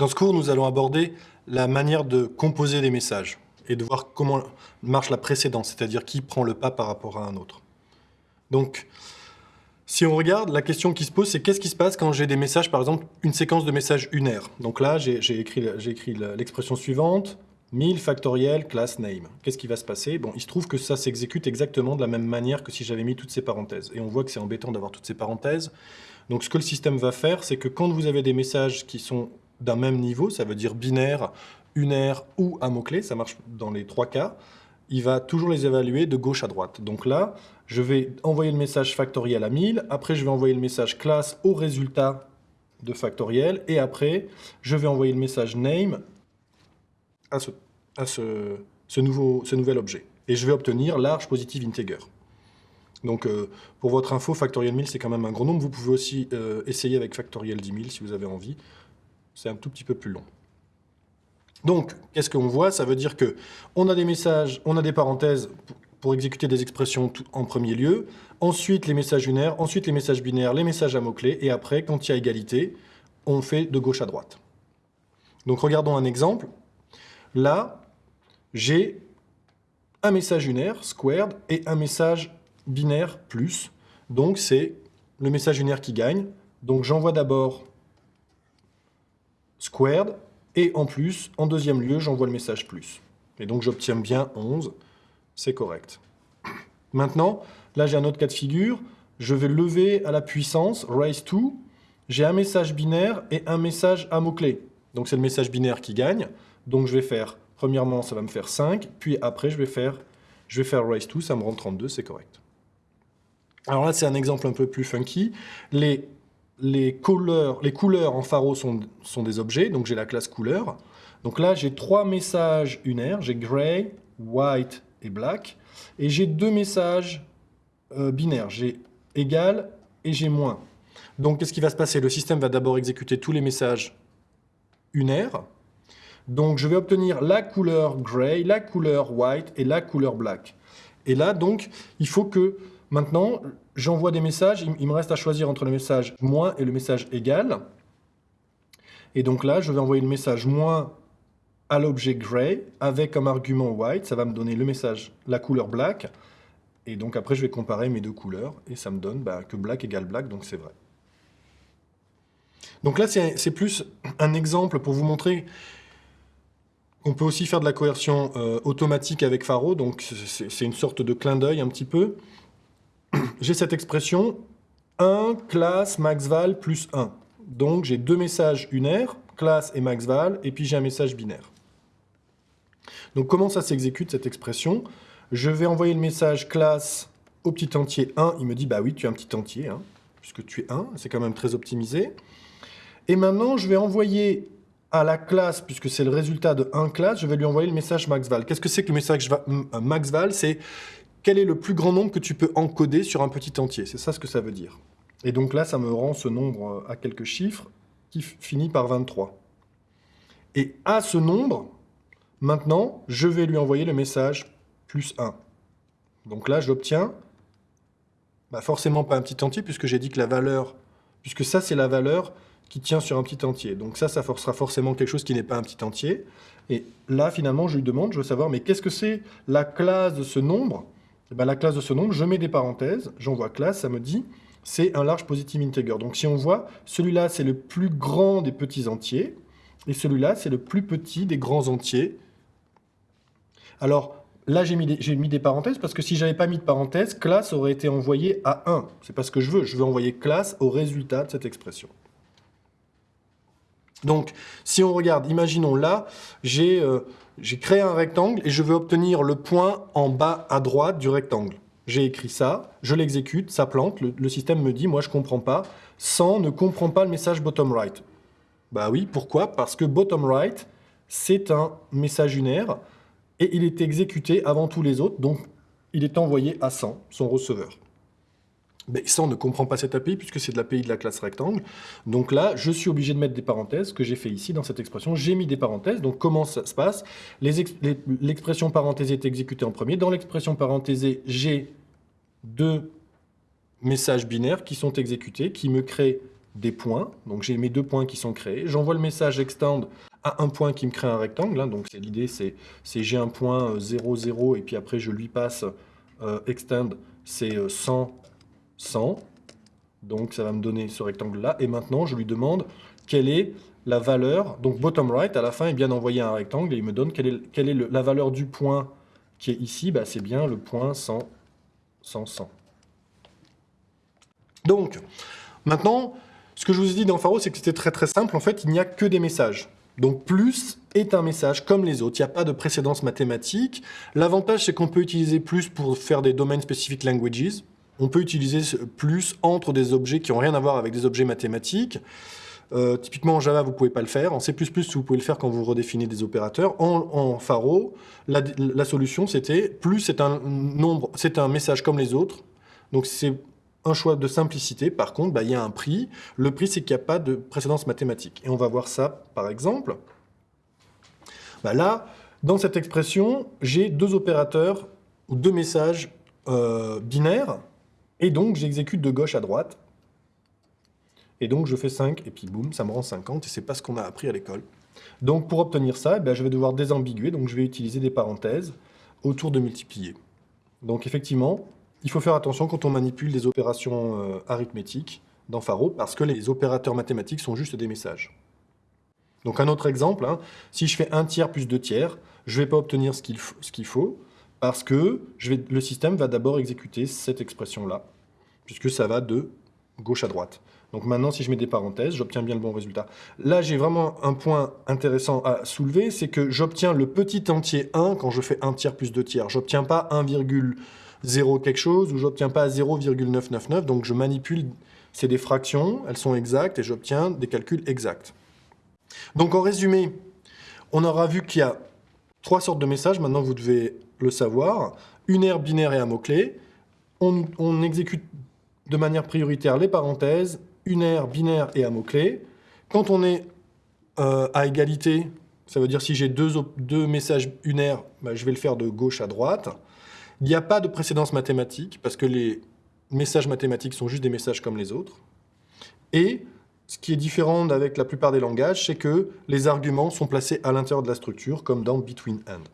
Dans ce cours, nous allons aborder la manière de composer des messages et de voir comment marche la précédence, c'est-à-dire qui prend le pas par rapport à un autre. Donc, si on regarde, la question qui se pose, c'est qu'est-ce qui se passe quand j'ai des messages, par exemple, une séquence de messages unaires? Donc là, j'ai écrit, écrit l'expression suivante, 1000 factoriel class name. Qu'est-ce qui va se passer? Bon, il se trouve que ça s'exécute exactement de la même manière que si j'avais mis toutes ces parenthèses. Et on voit que c'est embêtant d'avoir toutes ces parenthèses. Donc ce que le système va faire, c'est que quand vous avez des messages qui sont d'un même niveau, ça veut dire binaire, unaire ou à mot-clé, ça marche dans les trois cas, il va toujours les évaluer de gauche à droite. Donc là, je vais envoyer le message factoriel à 1000, après je vais envoyer le message classe au résultat de factoriel, et après, je vais envoyer le message name à ce, nouveau, ce nouvel objet. Et je vais obtenir large positive integer. Donc, euh, pour votre info, factoriel 1000, c'est quand même un grand nombre. Vous pouvez aussi euh, essayer avec factoriel 10 000 si vous avez envie c'est un tout petit peu plus long. Donc, qu'est-ce qu'on voit? Ça veut dire que on a des messages, on a des parenthèses pour exécuter des expressions en premier lieu, ensuite les messages unaires, ensuite les messages binaires, les messages à mots-clés, et après, quand il y a égalité, on fait de gauche à droite. Donc regardons un exemple. Là, j'ai un message unaire, squared, et un message binaire, plus. Donc c'est le message unaire qui gagne. Donc j'envoie d'abord squared, et en plus, en deuxième lieu, j'envoie le message plus. Et donc j'obtiens bien 11, c'est correct. Maintenant, là j'ai un autre cas de figure, je vais lever à la puissance, raise to, j'ai un message binaire et un message à mots-clés. Donc c'est le message binaire qui gagne, donc je vais faire, premièrement ça va me faire 5, puis après je vais faire, je vais faire raise to, ça me rend 32, c'est correct. Alors là c'est un exemple un peu plus funky, les les couleurs, les couleurs en pharo sont, des objets, donc j'ai la classe couleur. Donc là, j'ai trois messages unaires, j'ai gray, white et black, et j'ai deux messages euh, binaires, j'ai égal et j'ai moins. Donc qu'est-ce qui va se passer? Le système va d'abord exécuter tous les messages unaires. Donc je vais obtenir la couleur gray, la couleur white et la couleur black. Et là, donc, il faut que Maintenant, j'envoie des messages, il, me reste à choisir entre le message moins et le message égal. Et donc là, je vais envoyer le message moins à l'objet gray avec comme argument white, ça va me donner le message, la couleur black. Et donc après, je vais comparer mes deux couleurs et ça me donne bah, que black égale black, donc c'est vrai. Donc là, c'est plus un exemple pour vous montrer qu'on peut aussi faire de la coercion euh, automatique avec Faro, donc c'est une sorte de clin d'œil un petit peu j'ai cette expression 1 classe maxval plus 1. Donc j'ai deux messages unaires, classe et maxval, et puis j'ai un message binaire. Donc comment ça s'exécute cette expression? Je vais envoyer le message classe au petit entier 1, il me dit bah oui tu es un petit entier, hein, puisque tu es 1, c'est quand même très optimisé. Et maintenant je vais envoyer à la classe, puisque c'est le résultat de 1 classe, je vais lui envoyer le message maxval. Qu'est-ce que c'est que le message maxval C'est quel est le plus grand nombre que tu peux encoder sur un petit entier? C'est ça ce que ça veut dire. Et donc là, ça me rend ce nombre à quelques chiffres qui finit par 23. Et à ce nombre, maintenant, je vais lui envoyer le message plus 1. Donc là, j'obtiens bah forcément pas un petit entier, puisque j'ai dit que la valeur, puisque ça, c'est la valeur qui tient sur un petit entier. Donc ça, ça sera forcément quelque chose qui n'est pas un petit entier. Et là, finalement, je lui demande, je veux savoir, mais qu'est-ce que c'est la classe de ce nombre eh ben, la classe de ce nombre, je mets des parenthèses, j'envoie classe, ça me dit c'est un large positive integer. Donc si on voit, celui-là c'est le plus grand des petits entiers, et celui-là c'est le plus petit des grands entiers. Alors là j'ai mis, des parenthèses, parce que si j'avais pas mis de parenthèses, classe aurait été envoyé à 1. C'est pas ce que je veux, je veux envoyer classe au résultat de cette expression. Donc, si on regarde, imaginons là, euh, j'ai créé un rectangle et je veux obtenir le point en bas à droite du rectangle. J'ai écrit ça, je l'exécute, ça plante, le, système me dit, moi je ne comprends pas, 100 ne comprend pas le message bottom right. Bah oui, pourquoi? Parce que bottom right, c'est un message unaire et il est exécuté avant tous les autres, donc il est envoyé à 100, son receveur. Mais ça, on ne comprend pas cette API puisque c'est de l'API de la classe rectangle. Donc là, je suis obligé de mettre des parenthèses, que j'ai fait ici dans cette expression. J'ai mis des parenthèses. Donc comment ça se passe? L'expression parenthésée est exécutée en premier. Dans l'expression parenthésée, j'ai deux messages binaires qui sont exécutés, qui me créent des points. Donc j'ai mes deux points qui sont créés. J'envoie le message extend à un point qui me crée un rectangle. Hein. Donc l'idée, c'est j'ai un point 0, euh, 0, et puis après je lui passe euh, extend, c'est 100, euh, 100. Donc ça va me donner ce rectangle-là. Et maintenant, je lui demande quelle est la valeur. Donc bottom right, à la fin, il vient d'envoyer un rectangle et il me donne quelle est, est la valeur du point qui est ici. Bah, c'est bien le point 100, 100, 100. Donc, maintenant, ce que je vous ai dit dans Faro, c'est que c'était très très simple. En fait, il n'y a que des messages. Donc plus est un message comme les autres, il n'y a pas de précédence mathématique. L'avantage, c'est qu'on peut utiliser plus pour faire des domaines spécifiques languages. On peut utiliser plus entre des objets qui n'ont rien à voir avec des objets mathématiques. Euh, typiquement en Java, vous ne pouvez pas le faire. En C++, vous pouvez le faire quand vous redéfinissez des opérateurs. En, Faro, la, solution, c'était plus c'est un nombre, c'est un message comme les autres. Donc c'est un choix de simplicité, par contre, bah, il y a un prix. Le prix, c'est qu'il n'y a pas de précédence mathématique. Et on va voir ça, par exemple. Bah, là, dans cette expression, j'ai deux opérateurs ou deux messages euh, binaires, et donc j'exécute de gauche à droite. Et donc je fais 5, et puis boum, ça me rend 50, et c'est pas ce qu'on a appris à l'école. Donc pour obtenir ça, eh je vais devoir désambiguer, donc je vais utiliser des parenthèses autour de multiplier. Donc effectivement, il faut faire attention quand on manipule des opérations euh, arithmétiques dans Faro, parce que les opérateurs mathématiques sont juste des messages. Donc un autre exemple, hein, si je fais un tiers plus deux tiers, je ne vais pas obtenir ce qu'il faut, parce que le système va d'abord exécuter cette expression-là, puisque ça va de gauche à droite. Donc maintenant, si je mets des parenthèses, j'obtiens bien le bon résultat. Là, j'ai vraiment un point intéressant à soulever, c'est que j'obtiens le petit entier 1 quand je fais un tiers plus deux tiers. J'obtiens pas 1,1 0 quelque chose, ou j'obtiens pas 0,999, donc je manipule, c'est des fractions, elles sont exactes, et j'obtiens des calculs exacts. Donc en résumé, on aura vu qu'il y a trois sortes de messages, maintenant vous devez le savoir, une aire binaire et un mot-clé, on, exécute de manière prioritaire les parenthèses, une aire binaire et un mot-clé. Quand on est euh, à égalité, ça veut dire si j'ai deux, deux, messages unaires, bah, je vais le faire de gauche à droite. Il n'y a pas de précédence mathématique, parce que les messages mathématiques sont juste des messages comme les autres. Et ce qui est différent avec la plupart des langages, c'est que les arguments sont placés à l'intérieur de la structure, comme dans Between and.